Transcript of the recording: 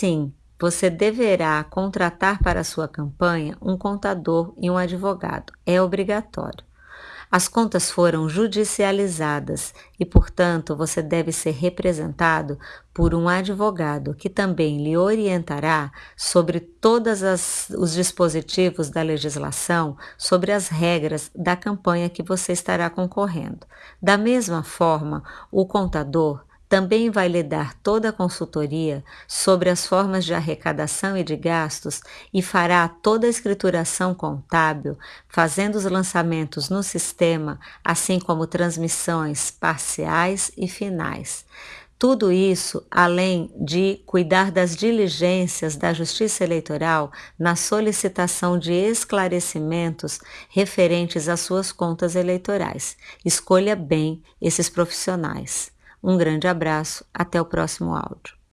Assim, você deverá contratar para sua campanha um contador e um advogado. É obrigatório. As contas foram judicializadas e, portanto, você deve ser representado por um advogado que também lhe orientará sobre todos os dispositivos da legislação, sobre as regras da campanha que você estará concorrendo. Da mesma forma, o contador também vai lhe dar toda a consultoria sobre as formas de arrecadação e de gastos e fará toda a escrituração contábil, fazendo os lançamentos no sistema, assim como transmissões parciais e finais. Tudo isso além de cuidar das diligências da Justiça Eleitoral na solicitação de esclarecimentos referentes às suas contas eleitorais. Escolha bem esses profissionais. Um grande abraço, até o próximo áudio.